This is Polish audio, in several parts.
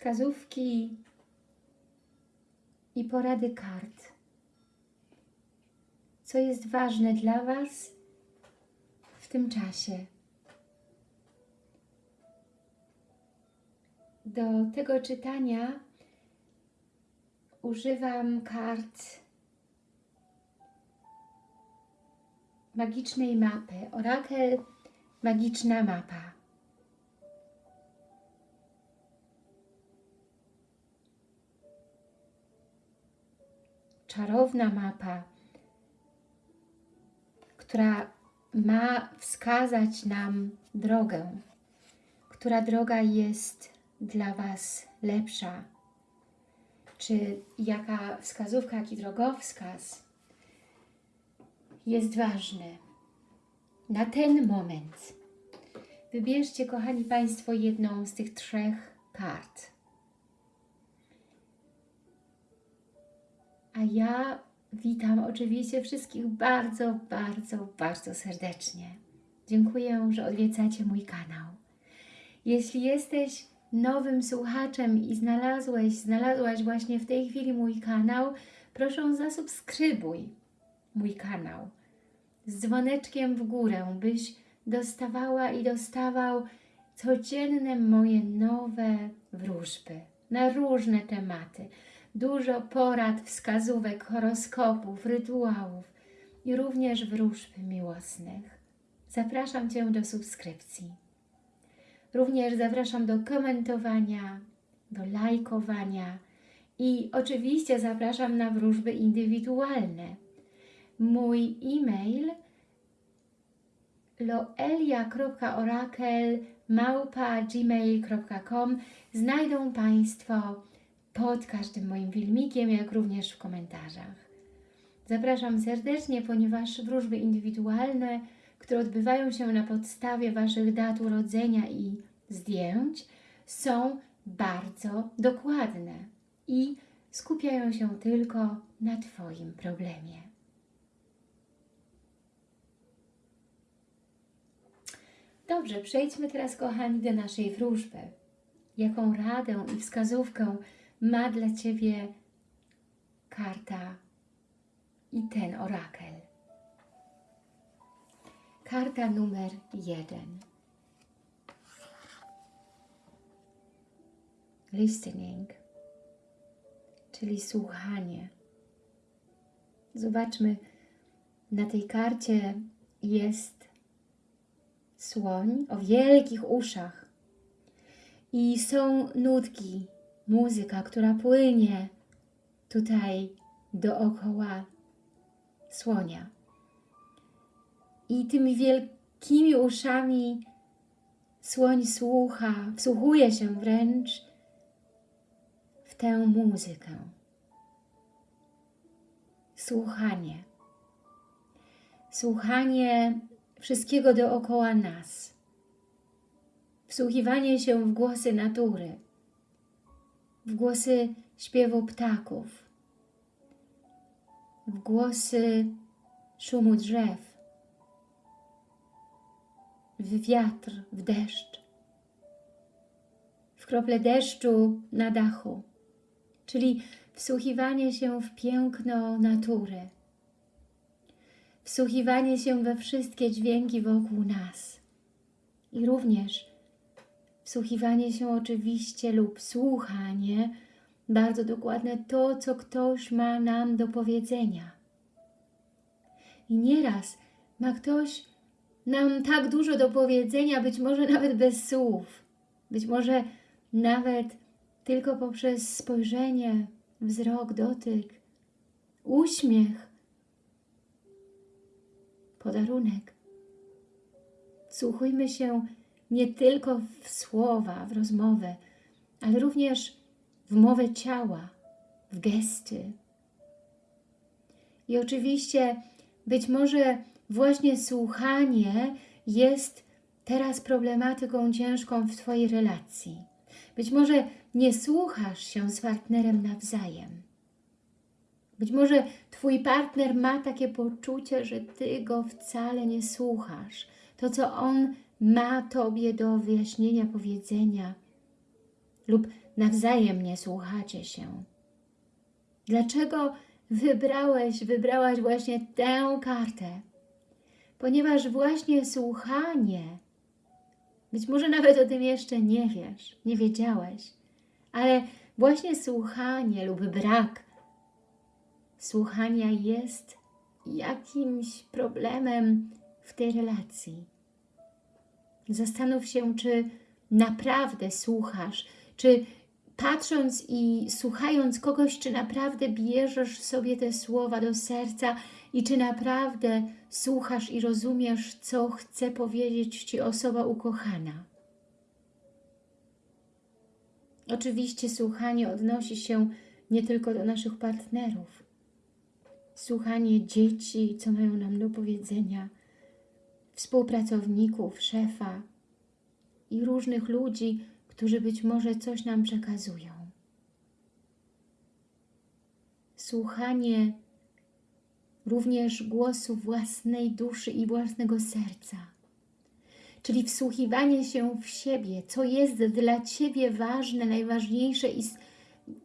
wskazówki i porady kart. Co jest ważne dla Was w tym czasie. Do tego czytania używam kart magicznej mapy. Orakel Magiczna Mapa. Czarowna mapa, która ma wskazać nam drogę, która droga jest dla Was lepsza, czy jaka wskazówka, jaki drogowskaz jest ważny na ten moment. Wybierzcie, kochani Państwo, jedną z tych trzech kart. A ja witam oczywiście wszystkich bardzo, bardzo, bardzo serdecznie. Dziękuję, że odwiedzacie mój kanał. Jeśli jesteś nowym słuchaczem i znalazłeś, znalazłaś właśnie w tej chwili mój kanał, proszę zasubskrybuj mój kanał z dzwoneczkiem w górę, byś dostawała i dostawał codzienne moje nowe wróżby na różne tematy. Dużo porad, wskazówek, horoskopów, rytuałów i również wróżb miłosnych. Zapraszam Cię do subskrypcji. Również zapraszam do komentowania, do lajkowania i oczywiście zapraszam na wróżby indywidualne. Mój e-mail loelia.orakel.gmail.com znajdą Państwo pod każdym moim filmikiem, jak również w komentarzach. Zapraszam serdecznie, ponieważ wróżby indywidualne, które odbywają się na podstawie Waszych dat urodzenia i zdjęć, są bardzo dokładne i skupiają się tylko na Twoim problemie. Dobrze, przejdźmy teraz, kochani, do naszej wróżby. Jaką radę i wskazówkę ma dla Ciebie karta i ten orakel. Karta numer jeden. Listening, czyli słuchanie. Zobaczmy, na tej karcie jest słoń o wielkich uszach i są nutki, muzyka, która płynie tutaj dookoła słonia. I tymi wielkimi uszami słoń słucha, wsłuchuje się wręcz w tę muzykę. Słuchanie. Słuchanie wszystkiego dookoła nas. Wsłuchiwanie się w głosy natury, w głosy śpiewu ptaków, w głosy szumu drzew, w wiatr, w deszcz, w krople deszczu na dachu, czyli wsłuchiwanie się w piękno natury, wsłuchiwanie się we wszystkie dźwięki wokół nas i również wsłuchiwanie się oczywiście lub słuchanie, bardzo dokładne to, co ktoś ma nam do powiedzenia. I nieraz ma ktoś nam tak dużo do powiedzenia, być może nawet bez słów, być może nawet tylko poprzez spojrzenie, wzrok, dotyk, uśmiech, podarunek. Słuchujmy się nie tylko w słowa, w rozmowę, ale również w mowę ciała, w gesty. I oczywiście być może właśnie słuchanie jest teraz problematyką ciężką w Twojej relacji. Być może nie słuchasz się z partnerem nawzajem. Być może Twój partner ma takie poczucie, że Ty go wcale nie słuchasz. To, co on ma Tobie do wyjaśnienia, powiedzenia lub nawzajem nie słuchacie się? Dlaczego wybrałeś, wybrałaś właśnie tę kartę? Ponieważ właśnie słuchanie, być może nawet o tym jeszcze nie wiesz, nie wiedziałeś, ale właśnie słuchanie lub brak słuchania jest jakimś problemem w tej relacji. Zastanów się, czy naprawdę słuchasz, czy patrząc i słuchając kogoś, czy naprawdę bierzesz sobie te słowa do serca i czy naprawdę słuchasz i rozumiesz, co chce powiedzieć Ci osoba ukochana. Oczywiście słuchanie odnosi się nie tylko do naszych partnerów. Słuchanie dzieci, co mają nam do powiedzenia, współpracowników, szefa i różnych ludzi, którzy być może coś nam przekazują. Słuchanie również głosu własnej duszy i własnego serca, czyli wsłuchiwanie się w siebie, co jest dla Ciebie ważne, najważniejsze i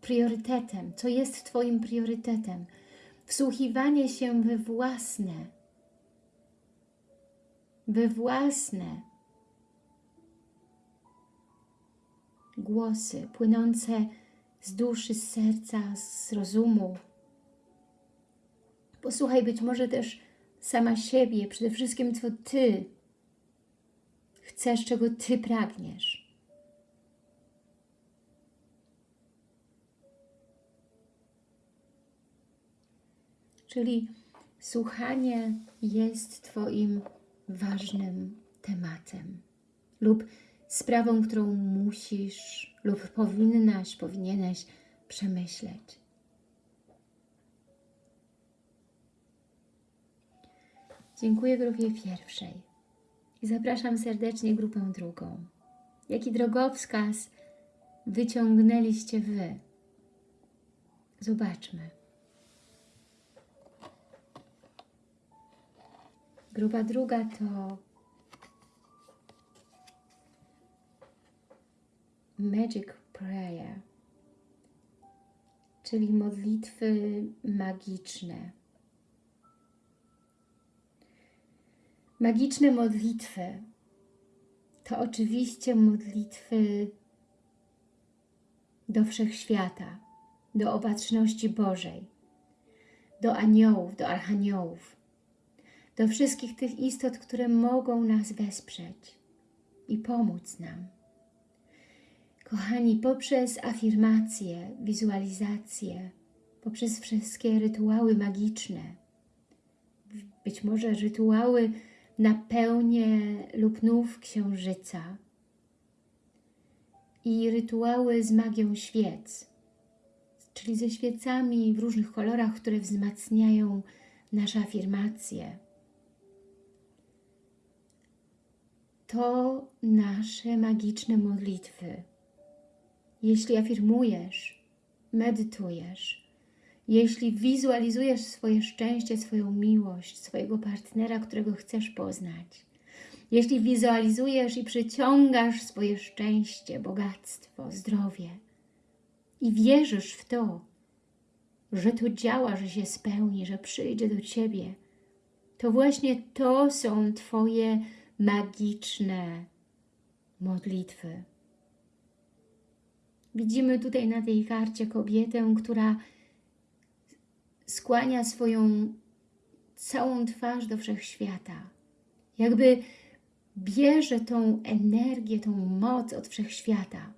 priorytetem, co jest Twoim priorytetem. Wsłuchiwanie się we własne, we własne głosy płynące z duszy, z serca, z rozumu. Posłuchaj być może też sama siebie, przede wszystkim co Ty chcesz, czego Ty pragniesz. Czyli słuchanie jest Twoim ważnym tematem lub sprawą, którą musisz lub powinnaś, powinieneś przemyśleć. Dziękuję grupie pierwszej i zapraszam serdecznie grupę drugą. Jaki drogowskaz wyciągnęliście Wy? Zobaczmy. Grupa druga to Magic Prayer, czyli modlitwy magiczne. Magiczne modlitwy to oczywiście modlitwy do wszechświata, do opatrzności Bożej, do aniołów, do archaniołów, do wszystkich tych istot, które mogą nas wesprzeć i pomóc nam. Kochani, poprzez afirmacje, wizualizacje, poprzez wszystkie rytuały magiczne, być może rytuały na pełnię lub nów księżyca i rytuały z magią świec, czyli ze świecami w różnych kolorach, które wzmacniają nasze afirmacje. To nasze magiczne modlitwy. Jeśli afirmujesz, medytujesz, jeśli wizualizujesz swoje szczęście, swoją miłość, swojego partnera, którego chcesz poznać, jeśli wizualizujesz i przyciągasz swoje szczęście, bogactwo, zdrowie i wierzysz w to, że to działa, że się spełni, że przyjdzie do Ciebie, to właśnie to są Twoje magiczne modlitwy. Widzimy tutaj na tej karcie kobietę, która skłania swoją całą twarz do wszechświata. Jakby bierze tą energię, tą moc od wszechświata.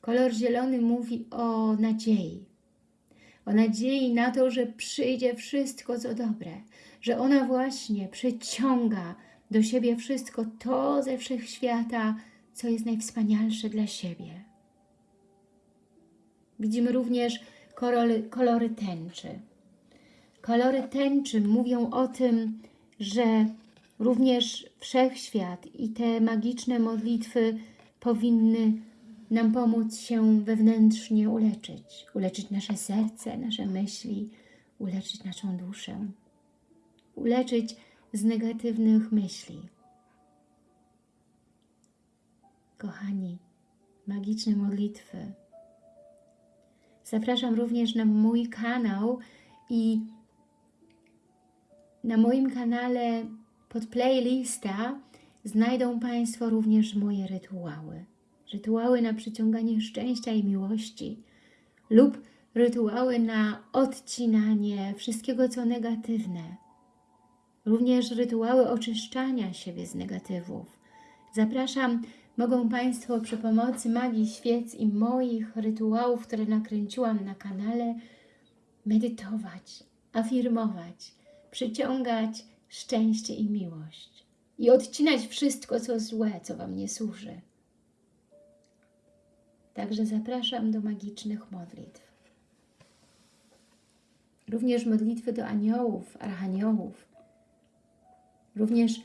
Kolor zielony mówi o nadziei. O nadziei na to, że przyjdzie wszystko, co dobre. Że ona właśnie przyciąga do siebie wszystko to ze wszechświata, co jest najwspanialsze dla siebie. Widzimy również kolory, kolory tęczy. Kolory tęczy mówią o tym, że również wszechświat i te magiczne modlitwy powinny nam pomóc się wewnętrznie uleczyć. Uleczyć nasze serce, nasze myśli, uleczyć naszą duszę. Uleczyć z negatywnych myśli. Kochani, magiczne modlitwy. Zapraszam również na mój kanał i na moim kanale pod playlista znajdą Państwo również moje rytuały. Rytuały na przyciąganie szczęścia i miłości lub rytuały na odcinanie wszystkiego, co negatywne. Również rytuały oczyszczania siebie z negatywów. Zapraszam, mogą Państwo przy pomocy magii świec i moich rytuałów, które nakręciłam na kanale, medytować, afirmować, przyciągać szczęście i miłość i odcinać wszystko, co złe, co Wam nie służy. Także zapraszam do magicznych modlitw. Również modlitwy do aniołów, archaniołów. Również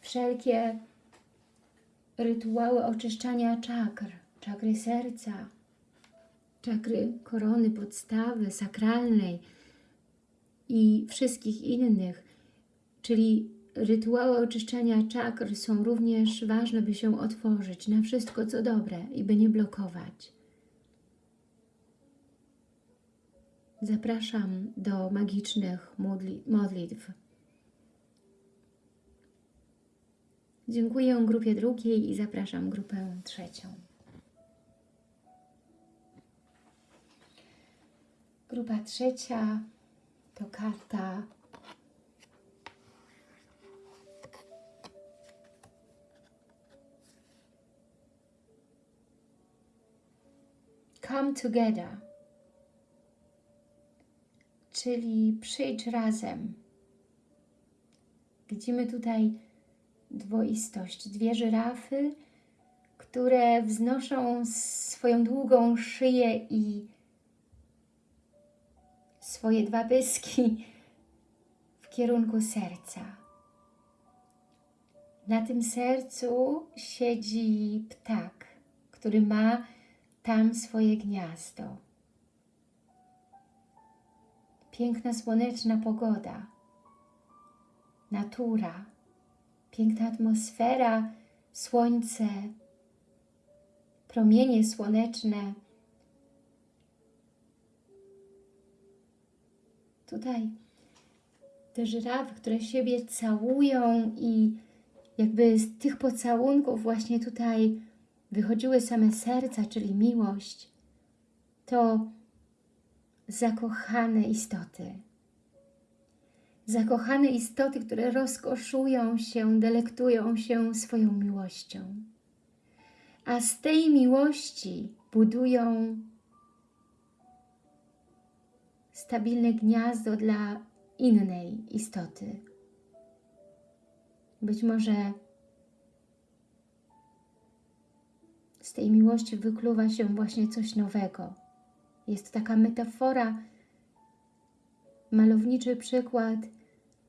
wszelkie rytuały oczyszczania czakr, czakry serca, czakry korony, podstawy, sakralnej i wszystkich innych, czyli rytuały oczyszczania czakr są również ważne, by się otworzyć na wszystko, co dobre i by nie blokować. Zapraszam do magicznych modli modlitw. Dziękuję grupie drugiej i zapraszam grupę trzecią. Grupa trzecia to karta Come Together, czyli przyjdź razem. Widzimy tutaj dwoistość, dwie żyrafy, które wznoszą swoją długą szyję i swoje dwa pyski w kierunku serca. Na tym sercu siedzi ptak, który ma tam swoje gniazdo. Piękna słoneczna pogoda, natura, piękna atmosfera, słońce, promienie słoneczne. Tutaj te żyrafy, które siebie całują i jakby z tych pocałunków właśnie tutaj wychodziły same serca, czyli miłość, to zakochane istoty. Zakochane istoty, które rozkoszują się, delektują się swoją miłością. A z tej miłości budują stabilne gniazdo dla innej istoty. Być może z tej miłości wykluwa się właśnie coś nowego. Jest taka metafora, malowniczy przykład,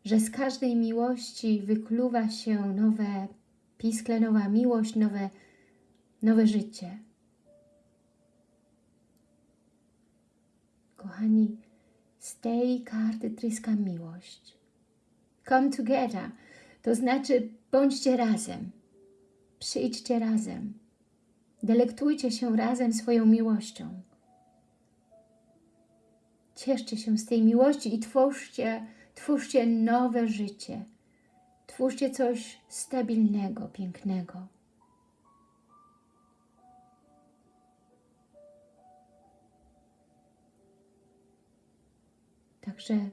że z każdej miłości wykluwa się nowe piskle, nowa miłość, nowe, nowe życie. Kochani, z tej karty tryska miłość. Come together, to znaczy bądźcie razem, przyjdźcie razem. Delektujcie się razem swoją miłością. Cieszcie się z tej miłości i twórzcie, twórzcie nowe życie. Twórzcie coś stabilnego, pięknego. Także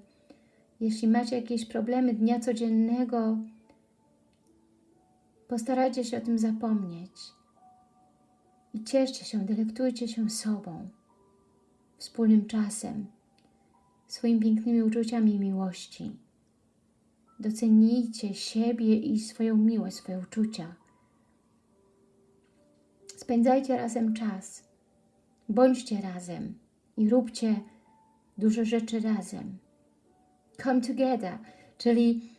jeśli macie jakieś problemy dnia codziennego, postarajcie się o tym zapomnieć i cieszcie się, delektujcie się sobą, wspólnym czasem, swoimi pięknymi uczuciami miłości. Docenijcie siebie i swoją miłość, swoje uczucia. Spędzajcie razem czas. Bądźcie razem i róbcie duże rzeczy razem. Come together, czyli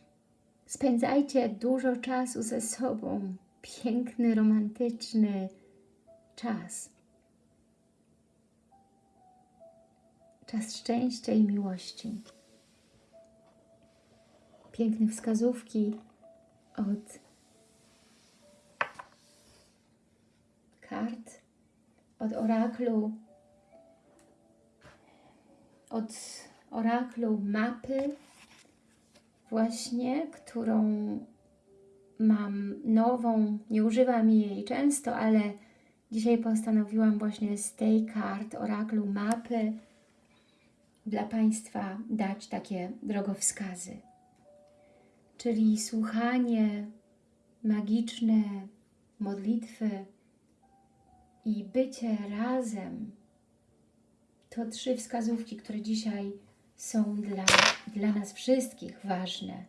spędzajcie dużo czasu ze sobą. Piękny, romantyczny, czas. Czas szczęścia i miłości. Piękne wskazówki od kart od oraklu, od oraklu mapy, właśnie, którą mam nową, nie używam jej często, ale dzisiaj postanowiłam właśnie z tej kart oraklu mapy dla Państwa dać takie drogowskazy. Czyli słuchanie magiczne modlitwy i bycie razem to trzy wskazówki, które dzisiaj są dla, dla nas wszystkich ważne.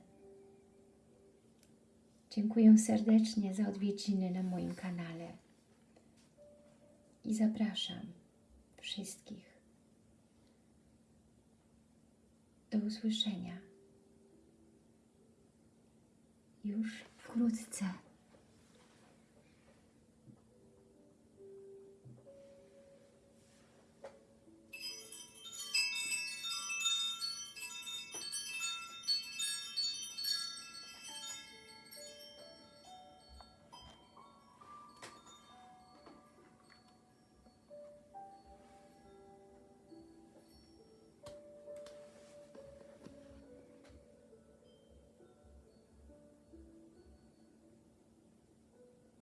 Dziękuję serdecznie za odwiedziny na moim kanale i zapraszam wszystkich do usłyszenia już wkrótce.